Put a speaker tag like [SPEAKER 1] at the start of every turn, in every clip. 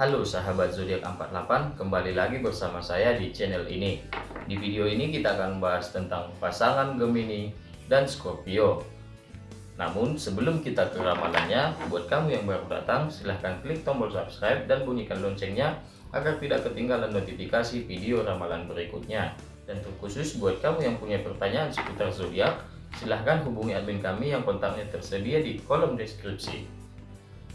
[SPEAKER 1] Halo sahabat zodiak 48, kembali lagi bersama saya di channel ini. Di video ini kita akan membahas tentang pasangan Gemini dan Scorpio. Namun sebelum kita ke ramalannya, buat kamu yang baru datang, silahkan klik tombol subscribe dan bunyikan loncengnya agar tidak ketinggalan notifikasi video ramalan berikutnya. Dan terkhusus buat kamu yang punya pertanyaan seputar zodiak, silahkan hubungi admin kami yang kontaknya tersedia di kolom deskripsi.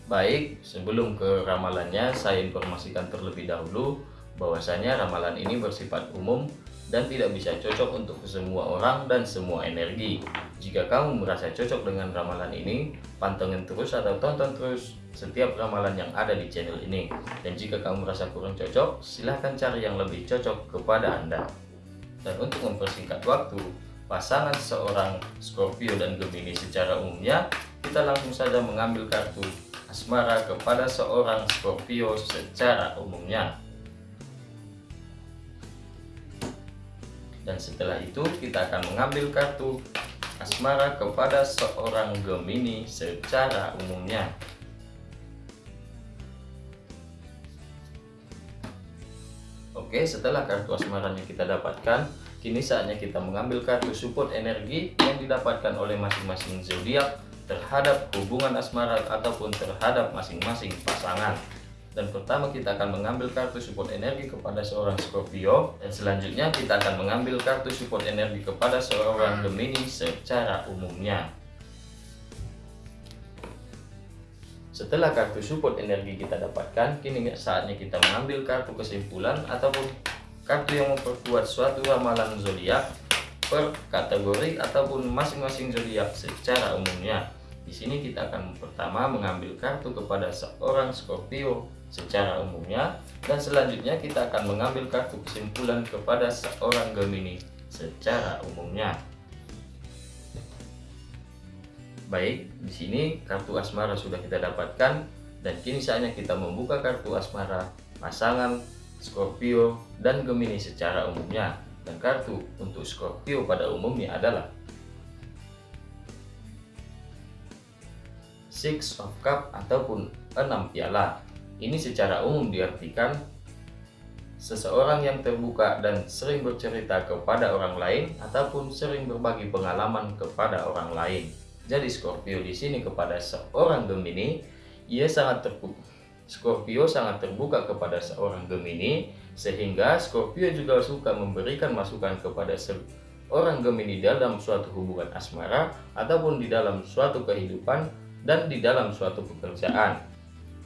[SPEAKER 1] Baik, sebelum ke ramalannya, saya informasikan terlebih dahulu bahwasanya ramalan ini bersifat umum dan tidak bisa cocok untuk semua orang dan semua energi. Jika kamu merasa cocok dengan ramalan ini, pantengin terus atau tonton terus setiap ramalan yang ada di channel ini. Dan jika kamu merasa kurang cocok, silahkan cari yang lebih cocok kepada Anda. Dan untuk mempersingkat waktu, pasangan seorang Scorpio dan Gemini secara umumnya, kita langsung saja mengambil kartu asmara kepada seorang Scorpio secara umumnya. Dan setelah itu kita akan mengambil kartu asmara kepada seorang Gemini secara umumnya. Oke, setelah kartu asmaranya kita dapatkan, kini saatnya kita mengambil kartu support energi yang didapatkan oleh masing-masing zodiak terhadap hubungan asmara ataupun terhadap masing-masing pasangan. Dan pertama kita akan mengambil kartu support energi kepada seorang Scorpio dan selanjutnya kita akan mengambil kartu support energi kepada seorang Gemini secara umumnya. Setelah kartu support energi kita dapatkan, kini saatnya kita mengambil kartu kesimpulan ataupun kartu yang memperkuat suatu ramalan zodiak per kategori ataupun masing-masing zodiak secara umumnya. Di sini kita akan pertama mengambil kartu kepada seorang Scorpio secara umumnya dan selanjutnya kita akan mengambil kartu kesimpulan kepada seorang Gemini secara umumnya. Baik, di sini kartu asmara sudah kita dapatkan dan kini saatnya kita membuka kartu asmara pasangan Scorpio dan Gemini secara umumnya. Dan kartu untuk Scorpio pada umumnya adalah Six of Cup ataupun enam piala. Ini secara umum diartikan seseorang yang terbuka dan sering bercerita kepada orang lain ataupun sering berbagi pengalaman kepada orang lain. Jadi Scorpio di sini kepada seorang Gemini, ia sangat terbuka. Scorpio sangat terbuka kepada seorang Gemini sehingga Scorpio juga suka memberikan masukan kepada seorang Gemini dalam suatu hubungan asmara ataupun di dalam suatu kehidupan dan di dalam suatu pekerjaan.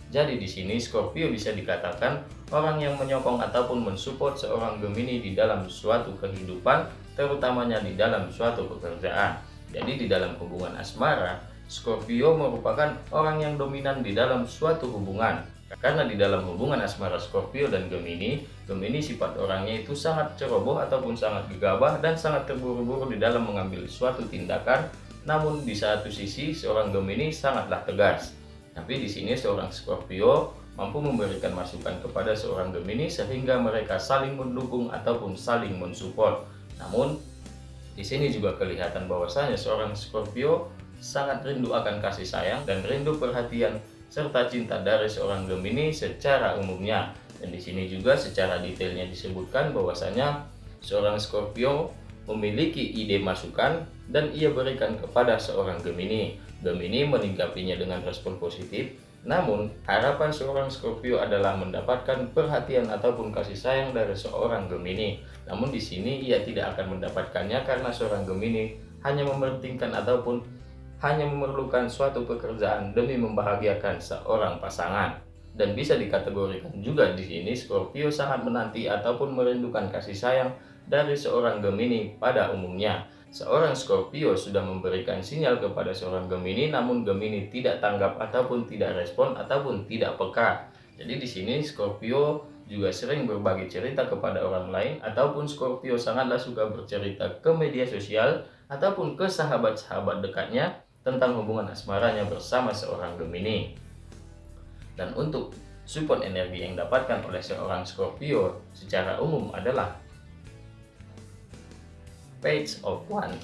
[SPEAKER 1] Jadi di sini Scorpio bisa dikatakan orang yang menyokong ataupun mensupport seorang Gemini di dalam suatu kehidupan, terutamanya di dalam suatu pekerjaan. Jadi di dalam hubungan asmara, Scorpio merupakan orang yang dominan di dalam suatu hubungan. Karena di dalam hubungan asmara Scorpio dan Gemini, Gemini sifat orangnya itu sangat ceroboh ataupun sangat gegabah dan sangat terburu-buru di dalam mengambil suatu tindakan namun di satu sisi seorang Gemini sangatlah tegas. Tapi di sini seorang Scorpio mampu memberikan masukan kepada seorang Gemini sehingga mereka saling mendukung ataupun saling mensupport. Namun di sini juga kelihatan bahwasanya seorang Scorpio sangat rindu akan kasih sayang dan rindu perhatian serta cinta dari seorang Gemini secara umumnya. Dan di sini juga secara detailnya disebutkan bahwasanya seorang Scorpio memiliki ide masukan dan ia berikan kepada seorang Gemini. Gemini meninggapinya dengan respon positif, namun harapan seorang Scorpio adalah mendapatkan perhatian ataupun kasih sayang dari seorang Gemini. Namun di sini ia tidak akan mendapatkannya karena seorang Gemini hanya mementingkan ataupun hanya memerlukan suatu pekerjaan demi membahagiakan seorang pasangan. Dan bisa dikategorikan juga di sini Scorpio sangat menanti ataupun merindukan kasih sayang dari seorang Gemini pada umumnya. Seorang Scorpio sudah memberikan sinyal kepada seorang Gemini, namun Gemini tidak tanggap ataupun tidak respon ataupun tidak peka. Jadi di sini Scorpio juga sering berbagi cerita kepada orang lain ataupun Scorpio sangatlah suka bercerita ke media sosial ataupun ke sahabat-sahabat dekatnya tentang hubungan asmaranya bersama seorang Gemini. Dan untuk support energi yang dapatkan oleh seorang Scorpio secara umum adalah Page of One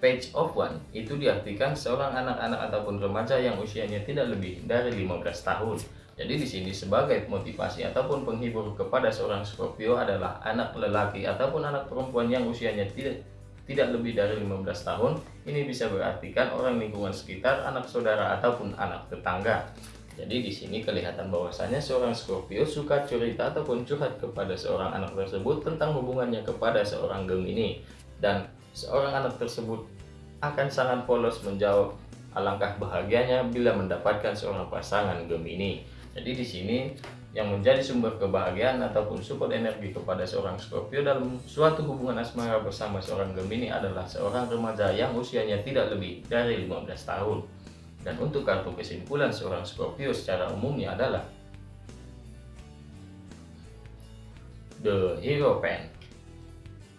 [SPEAKER 1] Page of One itu diartikan seorang anak-anak ataupun remaja yang usianya tidak lebih dari 15 tahun Jadi di sini sebagai motivasi ataupun penghibur kepada seorang Scorpio adalah anak lelaki ataupun anak perempuan yang usianya tidak tidak lebih dari 15 tahun. Ini bisa berartikan orang lingkungan sekitar, anak saudara ataupun anak tetangga. Jadi di sini kelihatan bahwasanya seorang Scorpio suka cerita ataupun curhat kepada seorang anak tersebut tentang hubungannya kepada seorang Gemini dan seorang anak tersebut akan sangat polos menjawab alangkah bahagianya bila mendapatkan seorang pasangan Gemini. Jadi di sini yang menjadi sumber kebahagiaan ataupun support energi kepada seorang Scorpio dalam suatu hubungan asmara bersama seorang Gemini adalah seorang remaja yang usianya tidak lebih dari 15 tahun. Dan untuk kartu kesimpulan seorang Scorpio secara umumnya adalah The Hero Pen.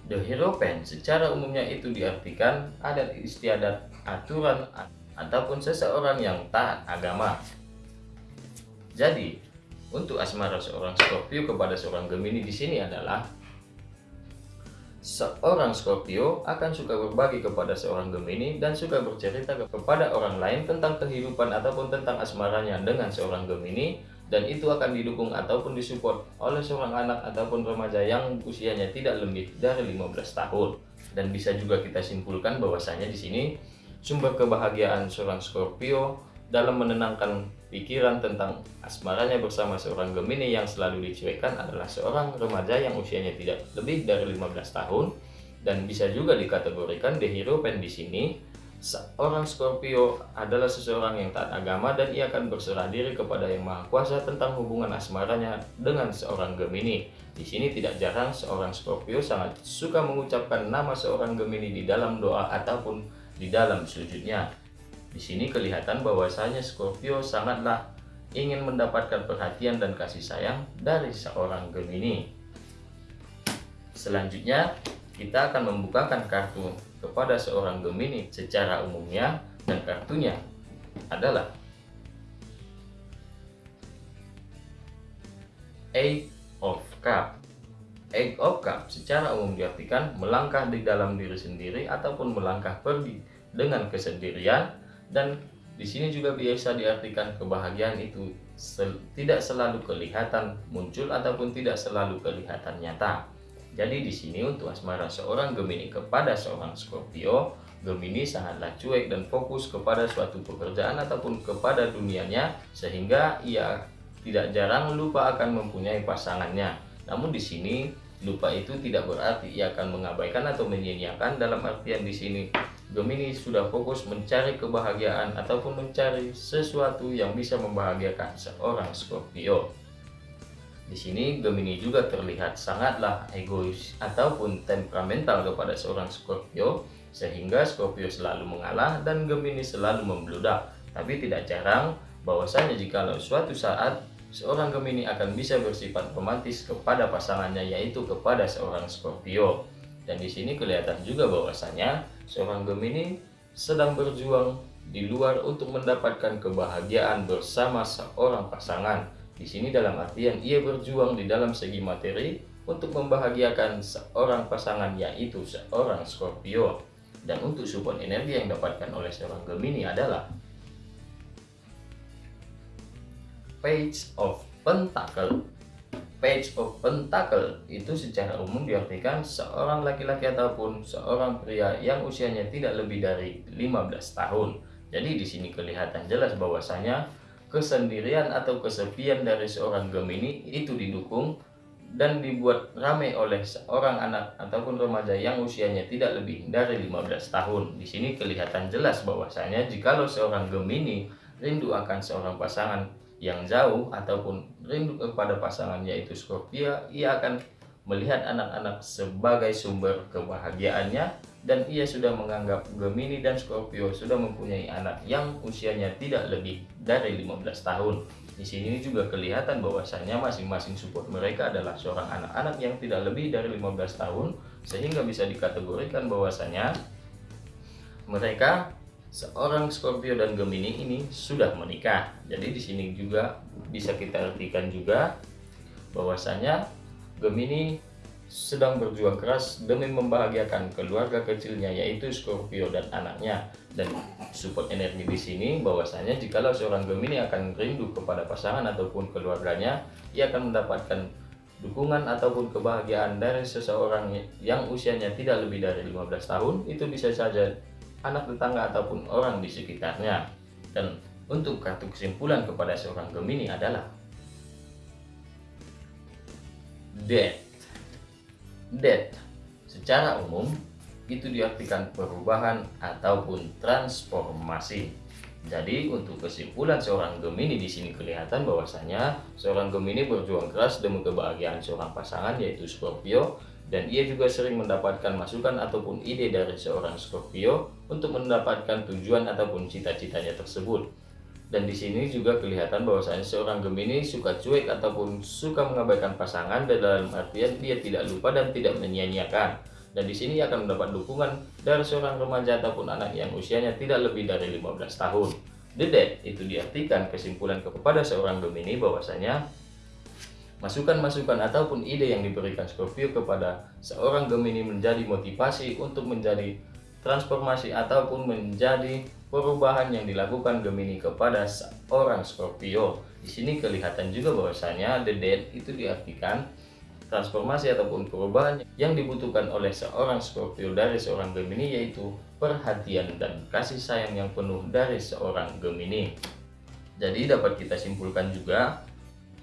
[SPEAKER 1] The Hero Pen secara umumnya itu diartikan adat istiadat, aturan, ataupun seseorang yang taat agama. Jadi, untuk asmara seorang Scorpio kepada seorang Gemini di sini adalah Seorang Scorpio akan suka berbagi kepada seorang Gemini dan suka bercerita kepada orang lain tentang kehidupan ataupun tentang asmaranya dengan seorang Gemini dan itu akan didukung ataupun disupport oleh seorang anak ataupun remaja yang usianya tidak lebih dari 15 tahun. Dan bisa juga kita simpulkan bahwasanya di sini sumber kebahagiaan seorang Scorpio dalam menenangkan pikiran tentang asmaranya bersama seorang Gemini yang selalu dicuekkan adalah seorang remaja yang usianya tidak lebih dari 15 tahun dan bisa juga dikategorikan the hero pen di sini seorang Scorpio adalah seseorang yang taat agama dan ia akan berserah diri kepada Yang Maha Kuasa tentang hubungan asmaranya dengan seorang Gemini. Di sini tidak jarang seorang Scorpio sangat suka mengucapkan nama seorang Gemini di dalam doa ataupun di dalam sujudnya. Di sini kelihatan bahwasanya Scorpio sangatlah ingin mendapatkan perhatian dan kasih sayang dari seorang Gemini. Selanjutnya, kita akan membukakan kartu kepada seorang Gemini secara umumnya dan kartunya adalah Eight of Cup. Eight of Cup secara umum diartikan melangkah di dalam diri sendiri ataupun melangkah pergi dengan kesendirian dan di sini juga biasa diartikan kebahagiaan itu sel tidak selalu kelihatan muncul ataupun tidak selalu kelihatan nyata. Jadi di sini untuk asmara seorang Gemini kepada seorang Scorpio, Gemini sangatlah cuek dan fokus kepada suatu pekerjaan ataupun kepada dunianya sehingga ia tidak jarang lupa akan mempunyai pasangannya. Namun di sini lupa itu tidak berarti ia akan mengabaikan atau menyia-nyiakan dalam artian di sini Gemini sudah fokus mencari kebahagiaan ataupun mencari sesuatu yang bisa membahagiakan seorang Scorpio. Di sini Gemini juga terlihat sangatlah egois ataupun temperamental kepada seorang Scorpio sehingga Scorpio selalu mengalah dan Gemini selalu membludak. Tapi tidak jarang bahwasanya jika suatu saat seorang Gemini akan bisa bersifat romantis kepada pasangannya yaitu kepada seorang Scorpio. Dan di sini kelihatan juga bahwasanya seorang Gemini sedang berjuang di luar untuk mendapatkan kebahagiaan bersama seorang pasangan. Di sini dalam artian ia berjuang di dalam segi materi untuk membahagiakan seorang pasangan yaitu seorang Scorpio. Dan untuk support energi yang didapatkan oleh seorang Gemini adalah Page of Pentacle Page of Pentacle itu secara umum diartikan seorang laki-laki ataupun seorang pria yang usianya tidak lebih dari 15 tahun. Jadi di sini kelihatan jelas bahwasanya kesendirian atau kesepian dari seorang Gemini itu didukung dan dibuat ramai oleh seorang anak ataupun remaja yang usianya tidak lebih dari 15 tahun. Di sini kelihatan jelas bahwasanya jikalau seorang Gemini rindu akan seorang pasangan yang jauh ataupun rindu kepada pasangan yaitu Scorpio, ia akan melihat anak-anak sebagai sumber kebahagiaannya dan ia sudah menganggap Gemini dan Scorpio sudah mempunyai anak yang usianya tidak lebih dari 15 tahun. Di sini juga kelihatan bahwasanya masing-masing support mereka adalah seorang anak-anak yang tidak lebih dari 15 tahun sehingga bisa dikategorikan bahwasanya mereka seorang Scorpio dan Gemini ini sudah menikah. Jadi di sini juga bisa kita artikan juga bahwasanya Gemini sedang berjuang keras demi membahagiakan keluarga kecilnya yaitu Scorpio dan anaknya dan support energi di sini bahwasanya jikalau seorang Gemini akan rindu kepada pasangan ataupun keluarganya ia akan mendapatkan dukungan ataupun kebahagiaan dari seseorang yang usianya tidak lebih dari 15 tahun itu bisa saja anak tetangga ataupun orang di sekitarnya dan untuk kartu kesimpulan kepada seorang Gemini adalah Death Death secara umum itu diartikan perubahan ataupun transformasi. Jadi untuk kesimpulan seorang Gemini di sini kelihatan bahwasanya seorang Gemini berjuang keras demi kebahagiaan seorang pasangan yaitu Scorpio dan ia juga sering mendapatkan masukan ataupun ide dari seorang Scorpio untuk mendapatkan tujuan ataupun cita-citanya tersebut. Dan di sini juga kelihatan bahwasanya seorang Gemini suka cuek ataupun suka mengabaikan pasangan dalam artian dia tidak lupa dan tidak menyia-nyiakan. Dan di sini akan mendapat dukungan dari seorang remaja ataupun anak yang usianya tidak lebih dari 15 tahun. The Dead itu diartikan kesimpulan kepada seorang Gemini bahwasanya masukan-masukan ataupun ide yang diberikan Scorpio kepada seorang Gemini menjadi motivasi untuk menjadi transformasi ataupun menjadi perubahan yang dilakukan Gemini kepada seorang Scorpio. Di sini kelihatan juga bahwasanya the dead itu diartikan transformasi ataupun perubahan yang dibutuhkan oleh seorang Scorpio dari seorang Gemini yaitu perhatian dan kasih sayang yang penuh dari seorang Gemini. Jadi dapat kita simpulkan juga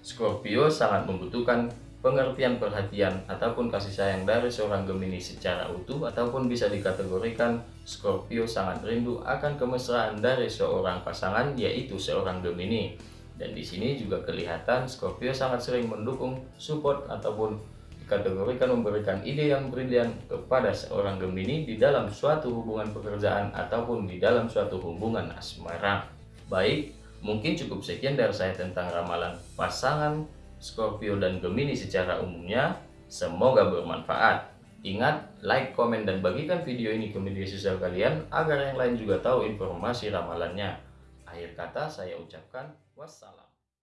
[SPEAKER 1] Scorpio sangat membutuhkan pengertian perhatian ataupun kasih sayang dari seorang Gemini secara utuh ataupun bisa dikategorikan Scorpio sangat rindu akan kemesraan dari seorang pasangan yaitu seorang Gemini. Dan di sini juga kelihatan Scorpio sangat sering mendukung support ataupun dikategorikan memberikan ide yang brilian kepada seorang Gemini di dalam suatu hubungan pekerjaan ataupun di dalam suatu hubungan asmara. Baik mungkin cukup sekian dari saya tentang ramalan pasangan Scorpio dan Gemini secara umumnya. Semoga bermanfaat. Ingat, like, komen, dan bagikan video ini ke media sosial kalian agar yang lain juga tahu informasi ramalannya. Akhir kata saya ucapkan wassalam.